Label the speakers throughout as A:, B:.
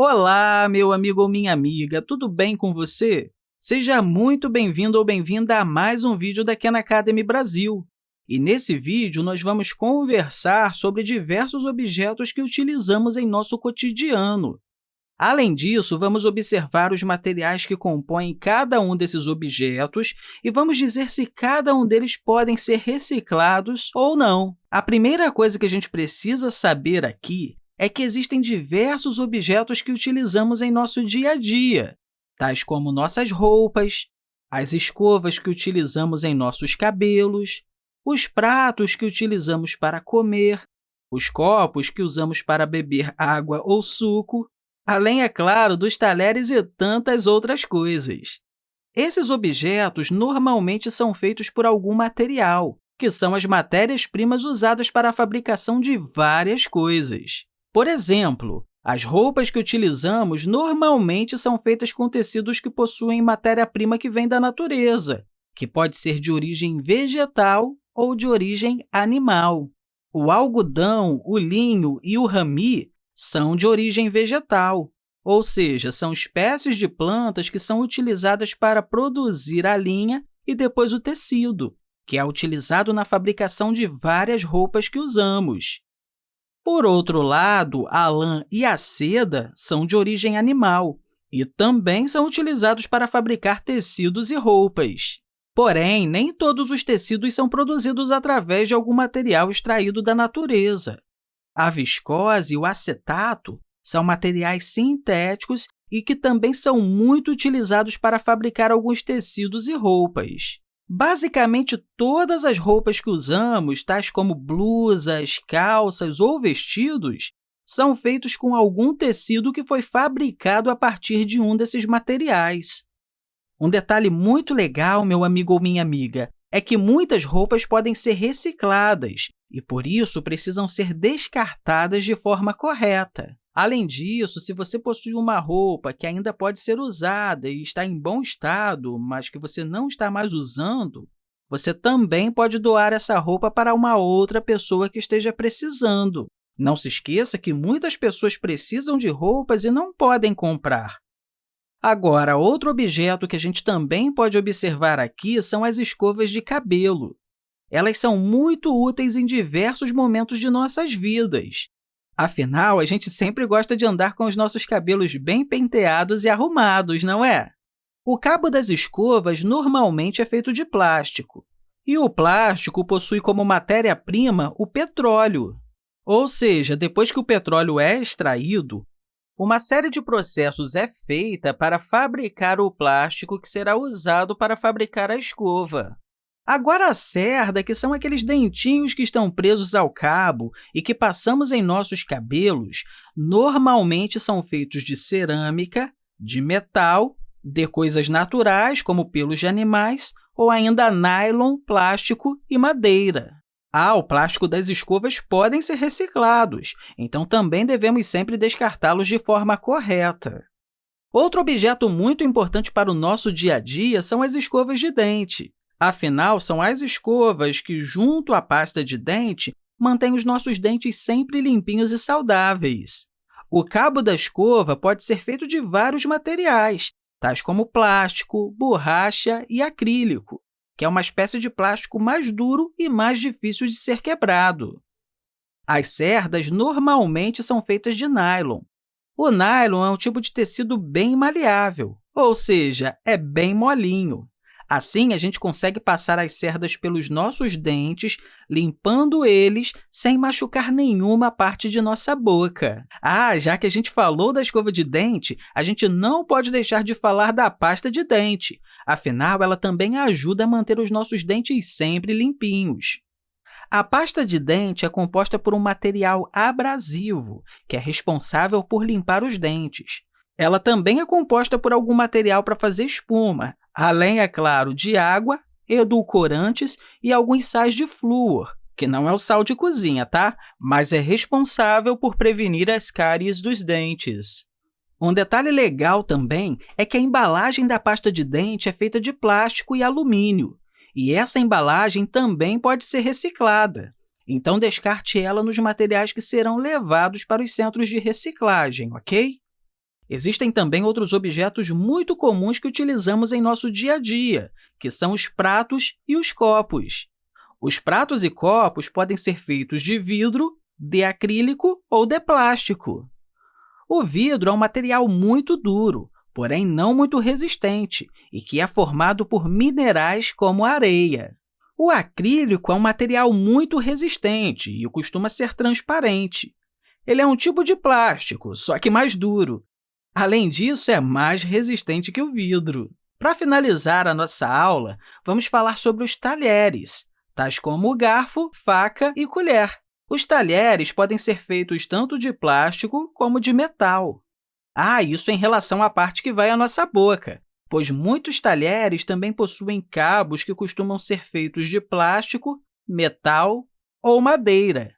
A: Olá, meu amigo ou minha amiga, tudo bem com você? Seja muito bem-vindo ou bem-vinda a mais um vídeo da Khan Academy Brasil. E nesse vídeo, nós vamos conversar sobre diversos objetos que utilizamos em nosso cotidiano. Além disso, vamos observar os materiais que compõem cada um desses objetos e vamos dizer se cada um deles podem ser reciclados ou não. A primeira coisa que a gente precisa saber aqui é que existem diversos objetos que utilizamos em nosso dia a dia, tais como nossas roupas, as escovas que utilizamos em nossos cabelos, os pratos que utilizamos para comer, os copos que usamos para beber água ou suco, além, é claro, dos talheres e tantas outras coisas. Esses objetos normalmente são feitos por algum material, que são as matérias-primas usadas para a fabricação de várias coisas. Por exemplo, as roupas que utilizamos normalmente são feitas com tecidos que possuem matéria-prima que vem da natureza, que pode ser de origem vegetal ou de origem animal. O algodão, o linho e o rami são de origem vegetal, ou seja, são espécies de plantas que são utilizadas para produzir a linha e depois o tecido, que é utilizado na fabricação de várias roupas que usamos. Por outro lado, a lã e a seda são de origem animal e também são utilizados para fabricar tecidos e roupas. Porém, nem todos os tecidos são produzidos através de algum material extraído da natureza. A viscose e o acetato são materiais sintéticos e que também são muito utilizados para fabricar alguns tecidos e roupas. Basicamente, todas as roupas que usamos, tais como blusas, calças ou vestidos, são feitos com algum tecido que foi fabricado a partir de um desses materiais. Um detalhe muito legal, meu amigo ou minha amiga, é que muitas roupas podem ser recicladas e, por isso, precisam ser descartadas de forma correta. Além disso, se você possui uma roupa que ainda pode ser usada e está em bom estado, mas que você não está mais usando, você também pode doar essa roupa para uma outra pessoa que esteja precisando. Não se esqueça que muitas pessoas precisam de roupas e não podem comprar. Agora, outro objeto que a gente também pode observar aqui são as escovas de cabelo. Elas são muito úteis em diversos momentos de nossas vidas. Afinal, a gente sempre gosta de andar com os nossos cabelos bem penteados e arrumados, não é? O cabo das escovas normalmente é feito de plástico, e o plástico possui como matéria-prima o petróleo. Ou seja, depois que o petróleo é extraído, uma série de processos é feita para fabricar o plástico que será usado para fabricar a escova. Agora, a cerda, que são aqueles dentinhos que estão presos ao cabo e que passamos em nossos cabelos, normalmente são feitos de cerâmica, de metal, de coisas naturais, como pelos de animais, ou ainda nylon, plástico e madeira. Ah, o plástico das escovas podem ser reciclados, então também devemos sempre descartá-los de forma correta. Outro objeto muito importante para o nosso dia a dia são as escovas de dente. Afinal, são as escovas que, junto à pasta de dente, mantêm os nossos dentes sempre limpinhos e saudáveis. O cabo da escova pode ser feito de vários materiais, tais como plástico, borracha e acrílico, que é uma espécie de plástico mais duro e mais difícil de ser quebrado. As cerdas normalmente são feitas de nylon. O nylon é um tipo de tecido bem maleável, ou seja, é bem molinho. Assim, a gente consegue passar as cerdas pelos nossos dentes, limpando eles sem machucar nenhuma parte de nossa boca. Ah, já que a gente falou da escova de dente, a gente não pode deixar de falar da pasta de dente. Afinal, ela também ajuda a manter os nossos dentes sempre limpinhos. A pasta de dente é composta por um material abrasivo, que é responsável por limpar os dentes. Ela também é composta por algum material para fazer espuma, além, é claro, de água, edulcorantes e alguns sais de flúor, que não é o sal de cozinha, tá? mas é responsável por prevenir as cáries dos dentes. Um detalhe legal também é que a embalagem da pasta de dente é feita de plástico e alumínio, e essa embalagem também pode ser reciclada. Então, descarte ela nos materiais que serão levados para os centros de reciclagem, ok? Existem também outros objetos muito comuns que utilizamos em nosso dia a dia, que são os pratos e os copos. Os pratos e copos podem ser feitos de vidro, de acrílico ou de plástico. O vidro é um material muito duro, porém não muito resistente, e que é formado por minerais como areia. O acrílico é um material muito resistente e costuma ser transparente. Ele é um tipo de plástico, só que mais duro. Além disso, é mais resistente que o vidro. Para finalizar a nossa aula, vamos falar sobre os talheres tais como garfo, faca e colher. Os talheres podem ser feitos tanto de plástico como de metal. Ah, isso em relação à parte que vai à nossa boca, pois muitos talheres também possuem cabos que costumam ser feitos de plástico, metal ou madeira.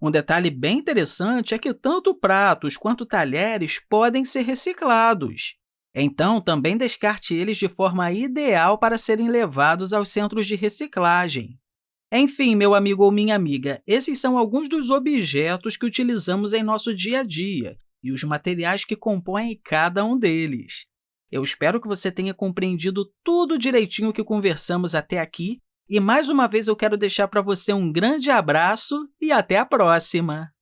A: Um detalhe bem interessante é que tanto pratos quanto talheres podem ser reciclados. Então, também descarte eles de forma ideal para serem levados aos centros de reciclagem. Enfim, meu amigo ou minha amiga, esses são alguns dos objetos que utilizamos em nosso dia a dia e os materiais que compõem cada um deles. Eu espero que você tenha compreendido tudo direitinho que conversamos até aqui e, mais uma vez, eu quero deixar para você um grande abraço e até a próxima!